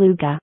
beluga.